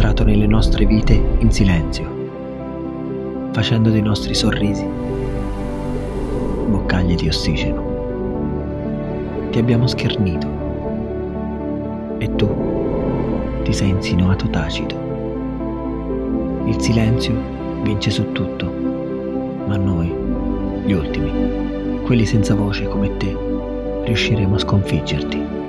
entrato nelle nostre vite in silenzio, facendo dei nostri sorrisi boccaglie di ossigeno. Ti abbiamo schernito e tu ti sei insinuato tacito. Il silenzio vince su tutto, ma noi, gli ultimi, quelli senza voce come te, riusciremo a sconfiggerti.